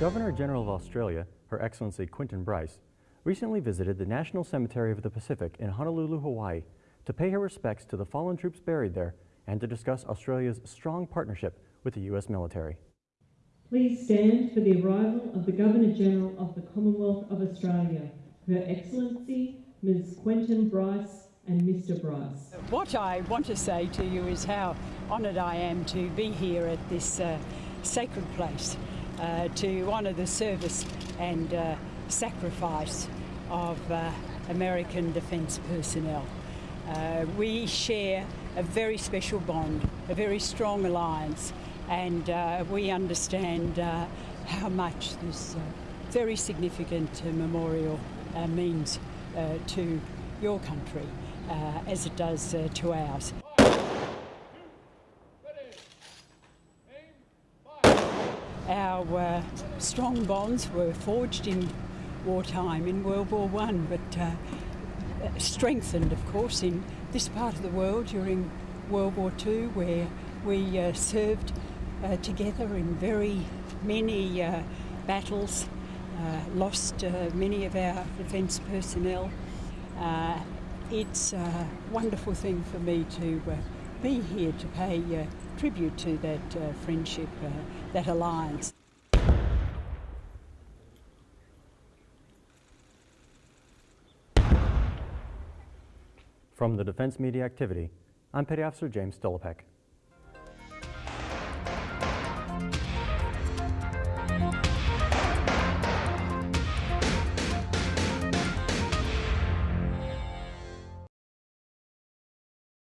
Governor General of Australia, Her Excellency Quentin Bryce, recently visited the National Cemetery of the Pacific in Honolulu, Hawaii, to pay her respects to the fallen troops buried there and to discuss Australia's strong partnership with the U.S. military. Please stand for the arrival of the Governor-General of the Commonwealth of Australia, Her Excellency Ms Quentin Bryce and Mr Bryce. What I want to say to you is how honoured I am to be here at this uh, sacred place uh, to honour the service and uh, sacrifice of uh, American defence personnel. Uh, we share a very special bond, a very strong alliance, and uh, we understand uh, how much this very significant memorial means to your country as it does to ours. Our strong bonds were forged in wartime in World War One, but strengthened, of course, in this part of the world during World War II, where we uh, served uh, together in very many uh, battles, uh, lost uh, many of our defence personnel. Uh, it's a wonderful thing for me to be here to pay uh, tribute to that uh, friendship, uh, that alliance. From the Defense Media Activity, I'm Petty Officer James Stolopek.